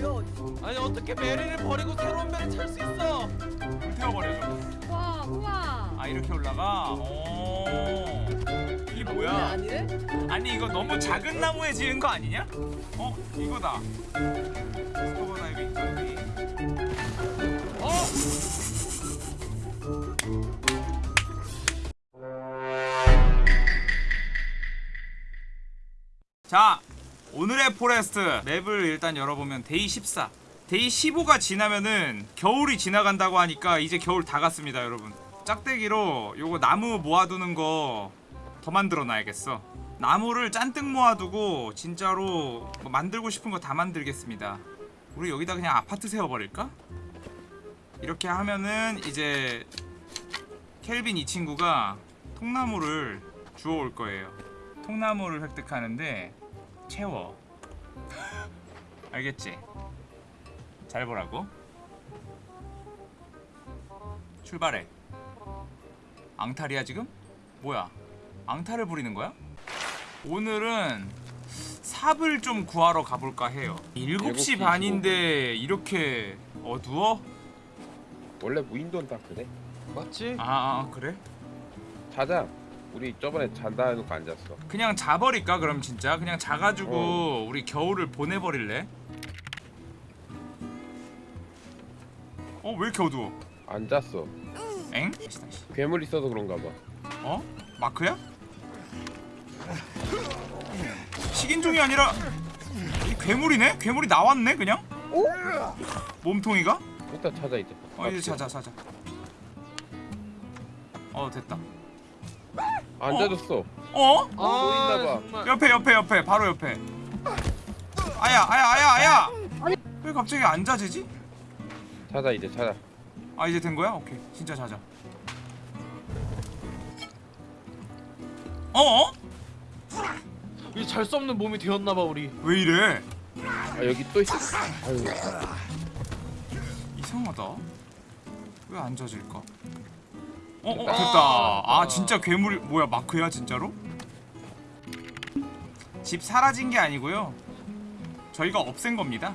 버려. 아니 어떻게 메리를 버리고 새로운 배를 탈수 있어? 태워버려줘 와 우와 아 이렇게 올라가? 오 이게 왜 뭐야? 아니래? 아니 이거 너무 작은 나무에 지은 거 아니냐? 어? 이거다 스쿠버 다이빙 장비 어? 오늘의 Forest map을 일단 열어보면 day 14 day 15가 지나면은 겨울이 지나간다고 하니까 이제 겨울 다 갔습니다 여러분. 짝대기로 요거 나무 모아두는 거 더 만들어 놔야겠어. 나무를 잔뜩 모아두고 진짜로 뭐 만들고 싶은 거 다 만들겠습니다. 우리 여기다 그냥 아파트 세워버릴까? 이렇게 하면은 이제 켈빈 이 친구가 통나무를 주워올 거예요. 통나무를 획득하는데 채워 알겠지? 잘 보라고 출발해 앙탈이야 지금? 뭐야 앙탈을 부리는 거야? 오늘은 삽을 좀 구하러 가볼까 해요 7시 7시 반인데 이렇게 어두워? 원래 무인도는 다 그래. 맞지? 아, 아 그래? 자자. 우리 저번에 잔다 해놓고 앉았어. 그냥 자버릴까 그럼 진짜? 그냥 자가지고 어. 우리 겨울을 보내버릴래? 어? 왜 이렇게 어두워? 앉았어. 엥? 다시 다시 괴물 있어서 그런가 봐. 어? 마크야? 식인종이 아니라 이 괴물이네? 괴물이 나왔네 그냥? 몸통이가? 일단 찾아 이제. 어 이제 자자 자자 어 됐다 앉아줬어. 어? 또 있나 봐. 정말. 옆에 옆에 옆에 바로 옆에 아야 아야 아야 아야 아니. 왜 갑자기 안 자지지? 찾아 이제 찾아. 아 이제 된 거야? 오케이 진짜 자자 어어? 이제 잘수 없는 몸이 되었나 봐 우리. 왜 이래? 아 여기 또 있어. 아유. 이상하다 왜 안 자질까? 어? 어 됐다. 됐다 아 진짜 괴물이 뭐야 마크야 진짜로? 집 사라진 게 아니고요 저희가 없앤 겁니다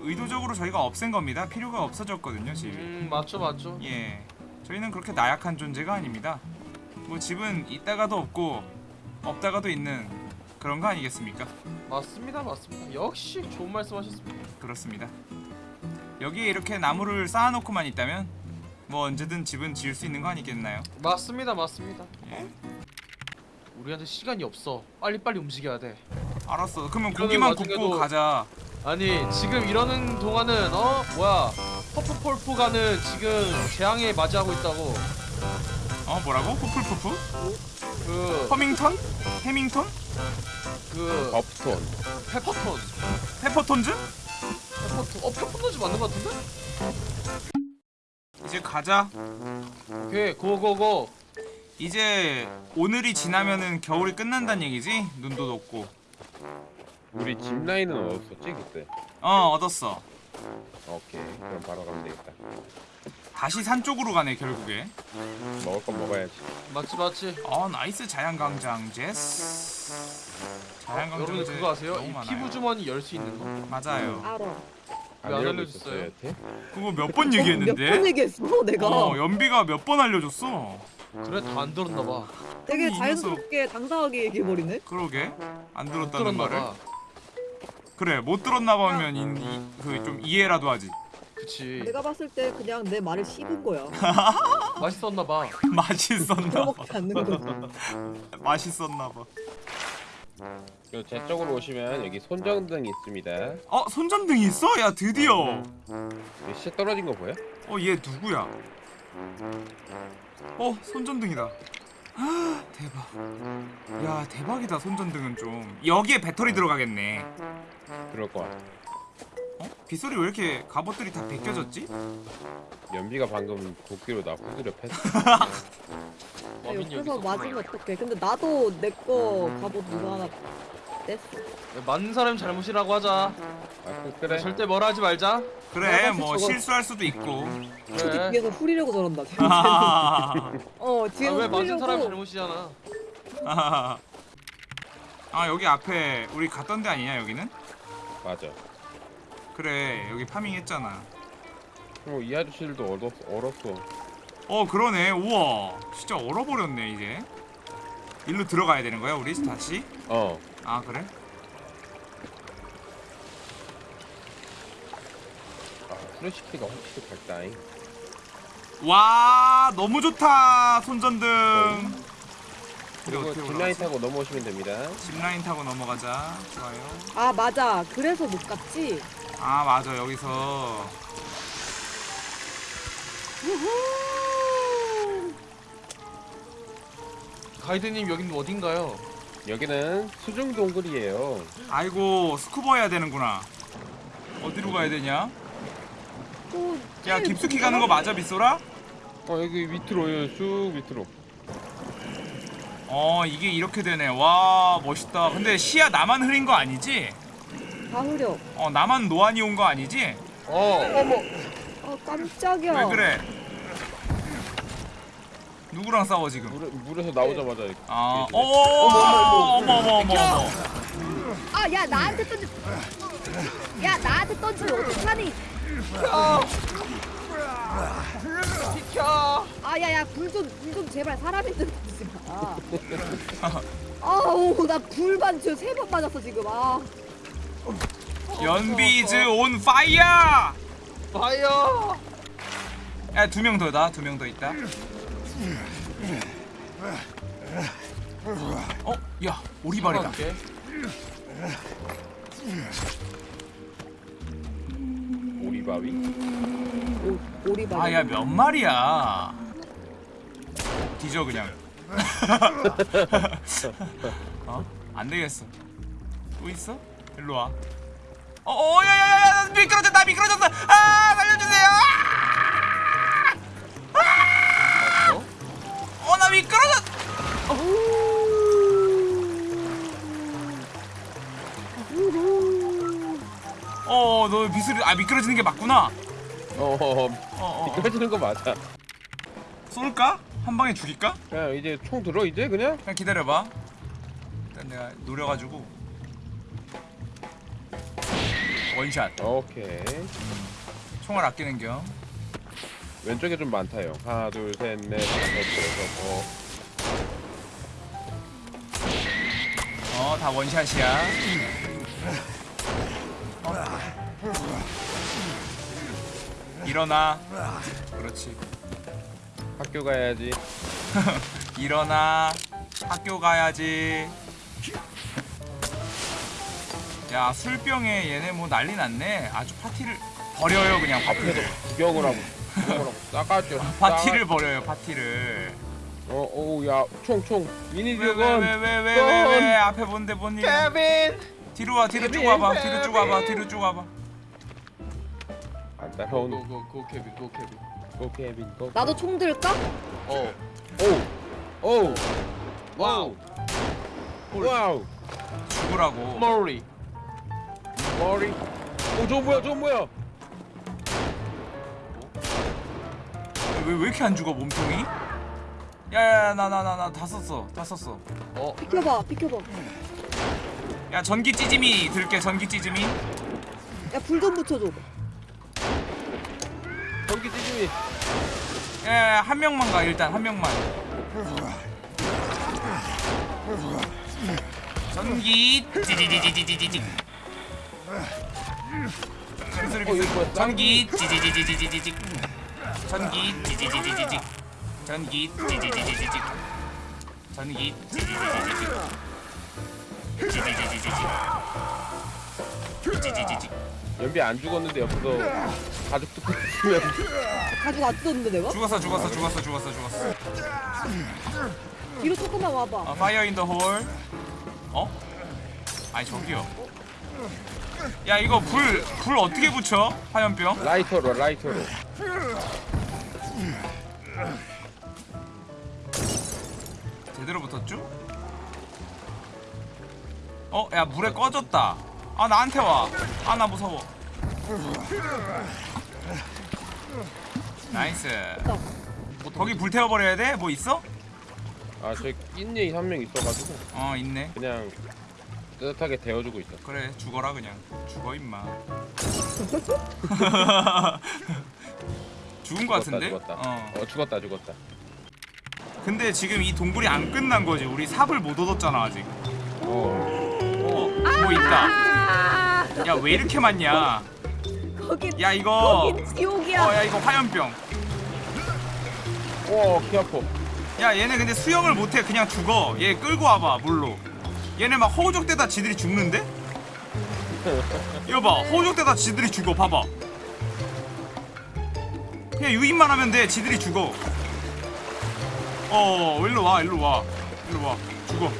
의도적으로 저희가 없앤 겁니다 필요가 없어졌거든요 집이 음 맞죠 맞죠. 예 저희는 그렇게 나약한 존재가 아닙니다 뭐 집은 있다가도 없고 없다가도 있는 그런 거 아니겠습니까? 맞습니다 맞습니다. 역시 좋은 말씀하셨습니다. 그렇습니다 여기에 이렇게 나무를 쌓아놓고만 있다면 뭐 언제든 집은 지을 수 있는 거 아니겠나요? 맞습니다 맞습니다. 예 우리한테 시간이 없어. 빨리 빨리 움직여야 돼. 알았어 그러면 고기만 와중에도- 굽고 가자 아니 지금 이러는 동안은 어 뭐야 퍼프폴프가는 지금 재앙에 맞이하고 있다고. 어 뭐라고? 푸풀푸푸? 그 허밍턴? 해밍턴? 그 업톤. 페퍼톤. 페퍼톤즈? 페퍼톤. 어 페퍼톤즈 맞는 것 같은데? 이제 가자 오케이 go go go. 이제 오늘이 지나면은 겨울이 끝난다는 얘기지? 눈도 녹고 우리 집 라인은 어딨었지 그때? 어 얻었어 오케이. 그럼 바로 가면 되겠다. 다시 산 쪽으로 가네 결국에 먹을 건 먹어야지. 맞지 맞지. 어 나이스 자연광장 제스 자연광장 여러분들 제 그거 아세요? 이. 피부 주머니 열 수 있는 거. 맞아요 알아 왜안 알려고 알려줬어요? 있었어요, 여태? 그거 몇번 몇번 얘기했는데 얘기했어 내가. 어 연비가 몇 번 알려줬어 그래 다 안 들었나 봐. 되게 이 녀석. 자연스럽게 당당하게 얘기해버리네. 그러게 안못 들었다는 들었나 말을 봐. 그래 못 들었나 봐면 그좀 이해라도 하지 그치. 내가 봤을 때 그냥 내 말을 씹은 거야. 맛있었나 봐. 맛있었나 봐 들어먹지 않는 거지. 맛있었나 봐 제 쪽으로 오시면 여기 손전등이 있습니다. 어 손전등이 있어? 야 드디어 시 떨어진 거 보여? 어 얘 누구야 어 손전등이다 아, 대박 야 대박이다 손전등은 좀 여기에 배터리 들어가겠네 그럴 거야. 어? 빗소리 왜 이렇게 갑옷들이 다 벗겨졌지? 연비가 방금 도끼로 나 후드려 여기 옆에서. 맞으면 어떡해. 근데 나도 내 거 갑옷 누가 하나 뗐어. 맞는 사람이 잘못이라고 하자. 아, 그- 그래. 절대 뭐라 하지 말자. 그래 뭐 저거- 실수할 수도 있고 초디 그래. 뒤에서 후리려고 저런다. 아, 어 아, 뒤에서 왜 맞은 후리려고. 잘못이잖아. 아 여기 앞에 우리 갔던 데 아니냐 여기는? 맞아. 그래 여기 파밍 했잖아 어, 이 아저씨들도 얼었, 얼었어. 어 그러네 우와 진짜 얼어버렸네 이제 일로 들어가야 되는 거야 우리 다시? 어. 아 그래? 아, 프레시키가 확실히 밝다잉. 와 너무 좋다 손전등 그리고 어떻게 뒷라인 올라가지? 타고 넘어오시면 됩니다. 짚라인 타고 넘어가자 좋아요 아 맞아 그래서 못 갔지 아 맞아 여기서 우후. 가이드님 여긴 어딘가요? 여기는 수중 동굴이에요. 아이고 스쿠버 해야 되는구나 어디로 가야 되냐? 또야 깊숙이 가는 거 맞아 빗소라? 어, 여기 밑으로, 여기 쑥 밑으로. 어 이게 이렇게 되네 와 멋있다 근데 시야 나만 흐린 거 아니지? 다 흐려 어 나만 노안이 온 거 아니지? 어, 어머. 아 깜짝이야 왜 그래? 누구랑 싸워 지금? 물, 물에서 나오자마자. 아, 되네. 어머 어머 어머 어머 어머. 아야 나한테 던지 야 나한테 던지면 어떡하니 비켜! 아 야야 불좀불좀 제발 사람 있는 데 던지지 마 아우 나 불반 지금 세번 맞았어 지금 아 연비's on fire! Fire! 야 두 명 더다 두 명 더 있다. 어? 야 오리발이다. 오리바위. 오, 오리발 아야 몇 마리야? 뒤져 그냥. 어? 안 되겠어. 또 있어? 일로 와. 어, 어, 야야야야, 미끄러졌다, 미끄러졌어. 아, 살려주세요. 아! 아! 어, 나 미끄러졌. 어, 너 미스리, 아 미끄러지는 게 맞구나. 어, 어, 어. 어, 어. 미끄러지는 거 맞아. 쏠까? 한 방에 죽일까? 그냥 이제 총 들어, 이제 그냥? 그냥 기다려봐. 일단 내가 노려가지고 원샷. 오케이. 총알 아끼는 겸. 왼쪽에 좀 많다요. 하나, 둘, 셋, 넷, 다섯, 여섯, 어. 어, 다 원샷이야. 일어나. 그렇지. 학교 가야지. 일어나. 학교 가야지. 야, 술병에 얘네 뭐 난리 났네. 아주 파티를 버려요, 그냥 앞에서 파티를. 구경을 하고, 구경을 하고, 싸가죠. 파티를 버려요, 파티를. 어, 오, 야, 총, 총. 미니 왜, 왜, 듀건. 왜, 왜, 왜, 왜, 왜, 앞에 뭔데, 뭔 일이야. 케빈! 뒤로 와, 뒤로 쭉 와봐, 뒤로 쭉 와봐, 뒤로 쭉 와봐. 안 따라오는. go go go 케빈 go 케빈. Go, 케빈, go. 나도 총 들까? 어. 오! 오! wow. Wow! 죽으라고. 머리. 머리. 오, 저 뭐야, 저 뭐야? 왜, 왜 이렇게 안 죽어, 몸통이? 야야야, 나, 나, 나, 나 다 썼어, 다 썼어. 어. 비켜봐 비켜봐 야, 전기 찌짐이 들게, 전기 찌짐이. 야 불 좀 붙여줘 전기 찌짐이. 야, 야, 한 명만 가, 일단, 한 명만. 전기 찌지지지지지지. 어? 전기 찌지지지지지지. 전기 찌지지지지지. 전기 찌지지지지지. 전기 찌지지지지지. 찌지지지지지. 찌지지지. 연비 안 죽었는데 옆에서 가죽 뜯고 있으면 가지고 안 뜯었는데 내가? 죽었어 죽었어 죽었어 죽었어 죽었어. 뒤로 조금만 와봐 어, fire in the hole. 어? 아니 저기요. 야 이거 불 불 어떻게 붙여? 화염병? 라이터로 라이터로 제대로 붙었죠? 어? 야 물에 꺼졌다. 아 나한테 와. 아 나 무서워. nice. 뭐 거기 불 태워버려야 돼? 뭐 있어? 아저 낀예이 한명 있어가지고 어 있네. 그냥 뜨뜻하게 데워주고 있어. 그래 죽어라 그냥 죽어 임마 죽은 거 같은데? 죽었다. 어 어 죽었다 죽었다. 근데 지금 이 동굴이 안 끝난 거지 우리 삽을 못 얻었잖아 아직 어. 어뭐 있다 아, 야왜 이렇게 많냐 거기 야 이거 거긴 지옥이야. 어 야 이거 화염병 와키 아파. 야 얘네 근데 수영을 못해 그냥 죽어 얘 끌고 와봐 물로 얘네 막 허우적대다 지들이 죽는데? 이거 봐 허우적대다 지들이 죽어 봐봐. 그냥 유인만 하면 돼 지들이 죽어. 어 일로 와 일로 와. 일로 와. 죽어.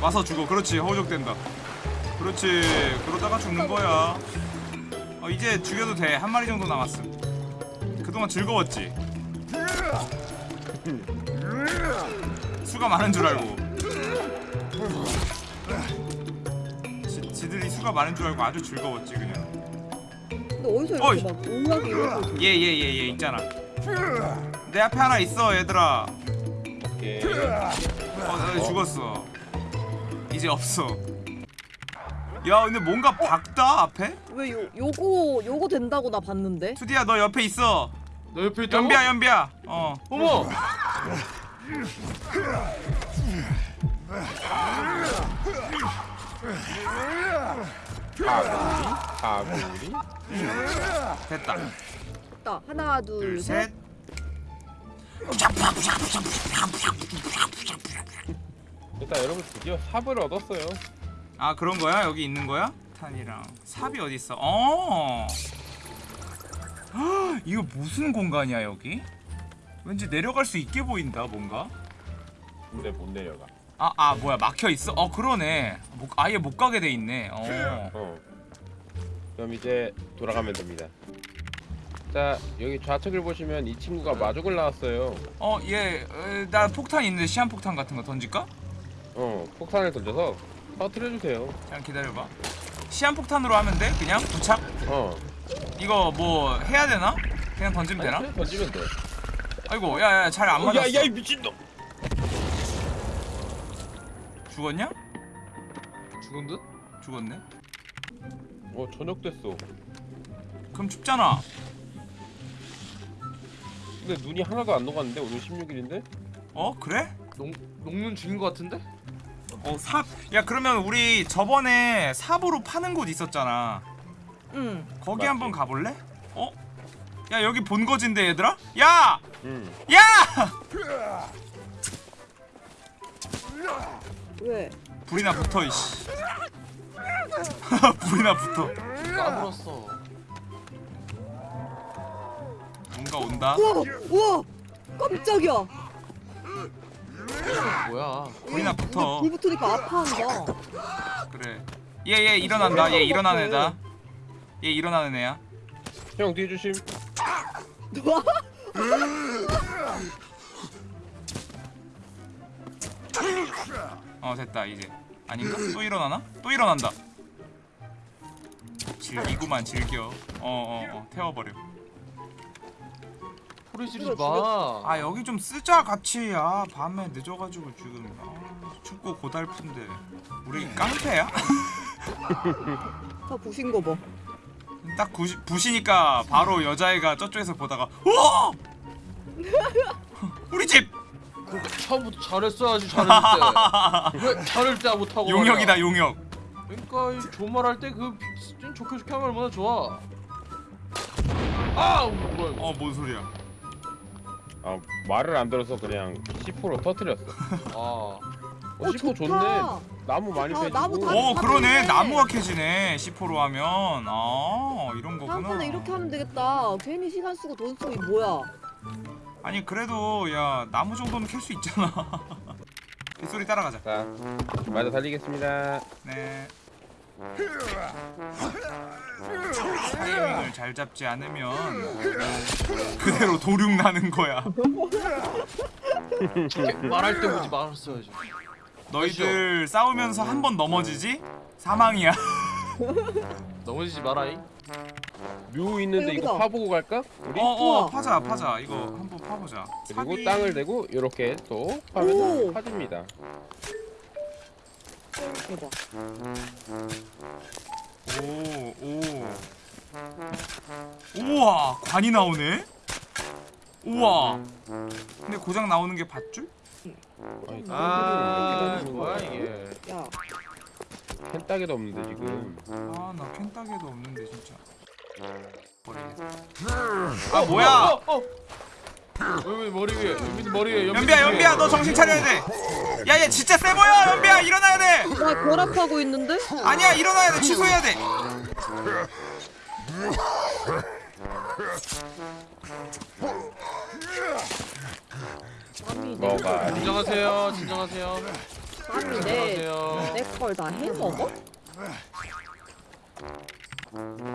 와서 죽어. 그렇지 허우적댄다. 그렇지. 그러다가 죽는 거야. 어 이제 죽여도 돼. 한 마리 정도 남았음. 그동안 즐거웠지? 수가 많은 줄 알고 지, 지들이 수가 많은 줄 알고 아주 즐거웠지 그냥. 근데 어디서 어이. 이렇게 막 오하게 이러고 얘얘얘얘 있잖아. 내 앞에 하나 있어 얘들아. 오케이. 어, 나 죽었어. 이제 없어. 야 근데 뭔가 박다 앞에? 왜 요, 요거 요거 된다고 나 봤는데? 투디야 너 옆에 있어. 너 옆에 있다고? 연비야 연비야. 어. 어머 가구리 가구리. 됐다 딱 하나 둘 셋. 둘셋 일단 여러분 드디어 삽을 얻었어요. 아 그런 거야? 여기 있는 거야? 탄이랑 삽이 어디 있어? 어. 헉, 이거 무슨 공간이야 여기? 왠지 내려갈 수 있게 보인다 뭔가. 근데 못 내려가. 아, 아 뭐야 막혀 있어? 어 그러네. 못, 아예 못 가게 돼 있네. 어. 어. 그럼 이제 돌아가면 됩니다. 자 여기 좌측을 보시면 이 친구가 마족을 나왔어요. 어, 얘, 에, 나 폭탄 있는데 시한 폭탄 같은 거 던질까? 어 폭탄을 던져서 터트려 주세요. 잠깐 기다려봐. 시한 폭탄으로 하면 돼? 그냥 부착? 어. 이거 뭐 해야 되나? 그냥 던지면 아니, 되나? 그냥 던지면 돼. 아이고, 야야 잘 안 맞았어. 야야 이 미친놈. 죽었냐? 죽은 듯? 죽었네. 어 저녁 됐어. 그럼 춥잖아. 근데 눈이 하나도 안 녹았는데 오늘 16일인데? 어 그래? 녹, 녹는 중인 것 같은데? 어 삽. 야 그러면 우리 저번에 삽으로 파는 곳 있었잖아. 응. 거기 맞지. 한번 가볼래? 어? 야 여기 본거지인데 얘들아? 야! 응. 야! 왜? 불이나 붙어 이씨. 불이나 붙어. 까불었어 뭔가 온다. 우와 우와 깜짝이야. 뭐야 불이나 붙어. 불 붙으니까 아파한다. 그래. 얘얘 일어난다. 얘 일어나는 애다. 얘 일어나는 애야. 형 뒤에 조심. 어 됐다 이제. 아닌가? 또 일어나나? 또 일어난다. 즐기구만 즐겨. 어어 어, 태워버려. 소리 지르지 이거 마아 여기 좀 쓰자 같이 아 밤에 늦어가지고 지금 아, 춥고 고달픈데 우리 깡패야? 다 부신 거 봐. 딱 부시, 부시니까 바로 여자애가 저쪽에서 보다가 오! 우리 집 처음부터 잘했어야지 잘했을 때왜 잘할 때 못하고 용역이다 말이야. 용역 그러니까 이 좋은 말할 때그 좋게 좋게 하면 얼마나 좋아 아 뭐야 이거 어 뭔 소리야 아 말을 안 들어서 그냥 C4로 터트렸어. 아 어, 어, C4 좋다. 좋네. 나무 많이 아. 나무 다- 오 그러네 되네. 나무가 캐지네 C4로 하면 아 이런 거구나 다음번에 이렇게 하면 되겠다. 괜히 시간 쓰고 돈 쓰고 이 뭐야? 아니 그래도 야 나무 정도는 캘 수 있잖아. 이 소리 따라가자. 자, 맞아 달리겠습니다. 네. 타이밍을 잘 잡지 않으면 그대로 도륙 나는 거야. 말할 때 보지 말았어야지. 너희들 싸우면서 한 번 넘어지지? 사망이야. 넘어지지 마라이 묘 있는데 이거 여기다. 파보고 갈까? 우리? 어 어 우와. 파자 파자 이거 한번 파보자 그리고 삽이- 땅을 대고 이렇게 또 파면 오. 파집니다. 대박. 오, 오. 우와, 관이 나오네? 우와. 근데 고장 나오는 게 밧줄? 아니, 아캔 뭐야 이게 야, 캔 따개도 없는데 지금. 아, 나 캔따개도 없는데 진짜. 버리겠다. 아, 뭐야? 어, 어, 어. 왜, 왜 머리 위에 연빈 머리 위에 연비야. 연비야, 너 정신 차려야 돼. 야, 얘 진짜 세 보여, 연비야, 일어나야 돼. 나 결합하고 있는데? 아니야, 일어나야 돼, 취소해야 돼. 내, 뭐가 진정하세요 진정하세요 감히 내, 진정하세요 내걸다 해먹어?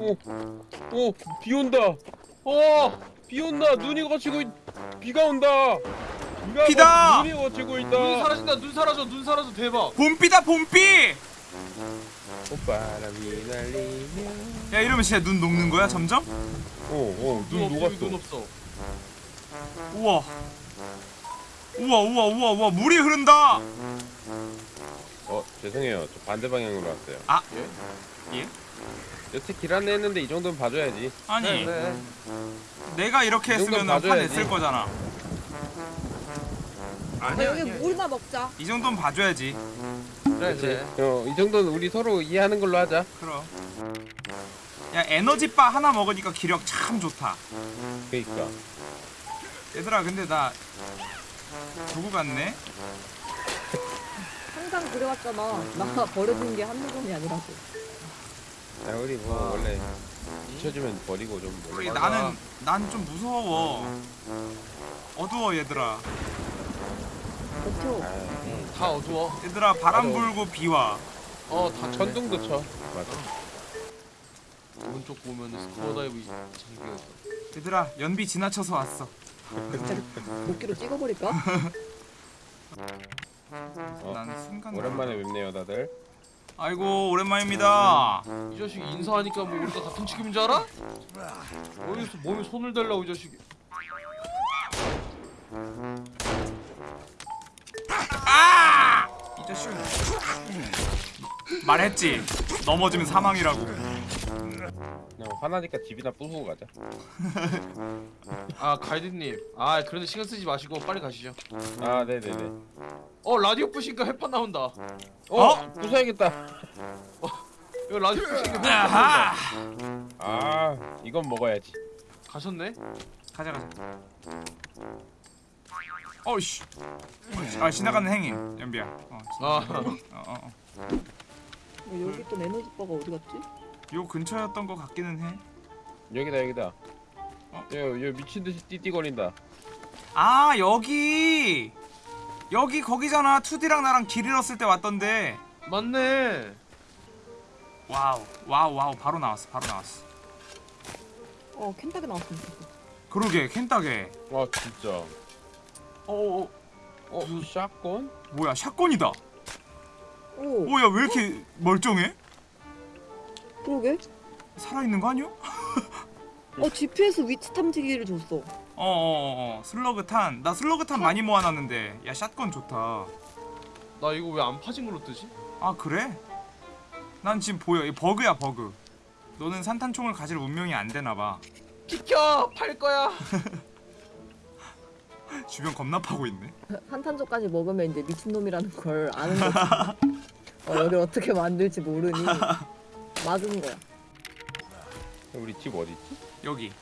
오, 오, 비 온다. 어 비 온다. 눈이 거치고 있... 비가 온다. 비가 비다! 거- 눈이 거치고 눈 있다. 사라진다 눈 사라져 눈 사라져 대박 봄비다, 봄비. 봄바람이 날리며. 야, 이러면 진짜 눈 녹는 거야, 점점? 오, 오, 눈눈 없어 여기 눈 녹았어. 없어 우와. 우와, 우와, 우와, 우와, 물이 흐른다. 어, 죄송해요. 저 반대 방향으로 왔어요. 아, 예? 예? 여태 길 안내 했는데 이 정도는 봐줘야지. 아니, 네, 네. 내가 이렇게 했으면 봐줘야지. 화냈을 거잖아. 아, 여기 물나 먹자. 이 정도는 봐줘야지. 그래 그래 어, 이 정도는 우리 서로 이해하는 걸로 하자. 그럼. 야 에너지바 하나 먹으니까 기력 참 좋다. 그니까. 얘들아 근데 나 누구 같네? 항상 그래왔잖아. 나 버려진 게 한두 번이 아니라고. 야, 우리 뭐 원래 잊혀주면 버리고 좀 우리. 나는 난 좀 무서워. 어두워 얘들아. 버텨. 아, 다 어두워 얘들아 바람 맞아. 불고 비와. 어다 천둥도 쳐. 맞아. 오른쪽 보면 scuba dive 장비가 있어 얘들아 연비 지나쳐서 왔어. 도끼로 찍어버릴까? 어, 난 순간. 오랜만에 뵙네요, 다들. 아이고 오랜만입니다. 이 자식이 인사하니까 뭐 우리가 같은 측임인 줄 알아? 어디서 몸에 손을 대려고 이 자식이 아! 이 자식. 말했지. 넘어지면 사망이라고. 그냥 화나니까 집이나 부수고 가자. 아 가이드님 아 그런데 신경 쓰지 마시고 빨리 가시죠 아, 네네네. 어 라디오 부시니까 햇반 나온다 어? 어? 부숴야겠다. 이거 라디오 부시니까 햇반. 나온다 아, 이건 먹어야지. 가셨네? 가자 가자. 어이씨. 아 지나가는 행인 연비야. 어, 아 어, 어, 어. 어, 여기 또 에너지 바가 어디 갔지? 요 근처였던 것 같기는 해. 여기다, 여기다. 어? 여, 여 미친 듯이 띠띠거린다. 아 여기 여기 거기잖아. 2D랑 나랑 길 잃었을 때 왔던데. 맞네 wow wow wow 바로 나왔어 바로 나왔어. 어, 켄타기 나왔으면 좋겠어. 그러게 켄따게. 아, 진짜. 어어 어, shotgun? 뭐야 shotgun이다. 오, 오야 왜 이렇게 멀쩡해? 그러게. 살아있는 거 아니야? 어, GPS 위치 탐지기를 줬어. 어어어 어, 어. slug 탄 나 slug 탄 많이 모아놨는데 야 shotgun 좋다. 나 이거 왜 안 파진 걸로 뜨지? 아 그래? 난 지금 보여 이 버그야 버그. 너는 산탄총을 가질 운명이 안 되나 봐. 비켜! 팔 거야 주변 겁나 파고 있네. 한탄조까지 먹으면 이제 미친놈이라는 걸 아는 거지. 어, 여기 어떻게 만들지 모르니 맞은 거야. 우리 집 어디 있지? 여기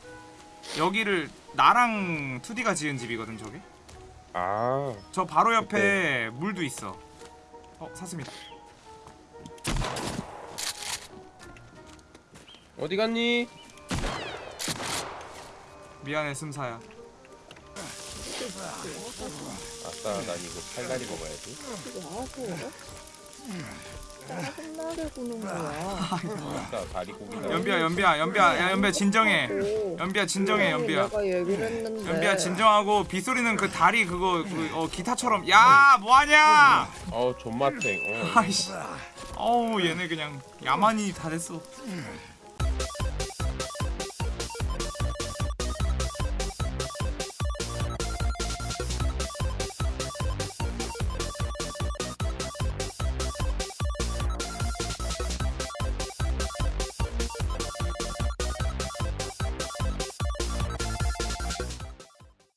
여기를 나랑 2D가 지은 집이거든 저게. 아, 저 바로 옆에 물도 있어. 어 사슴이다. 어디 갔니? 미안해 슴사야. 아싸, 난 이거 팔다리 먹어야지. 아서 짜증나게 구는 거야. 다리 고기다. 연비야 연비야 연비야 야 연비야 진정해. 오, 연비야 진정해 연비야. 내가 얘기를 했는데. 연비야 진정하고 빗소리는 그 다리 그거 그, 어, 기타처럼 야 뭐하냐? 어우, 존맛탱. 어. 아이씨. 어우 얘네 그냥 야만이 다 됐어.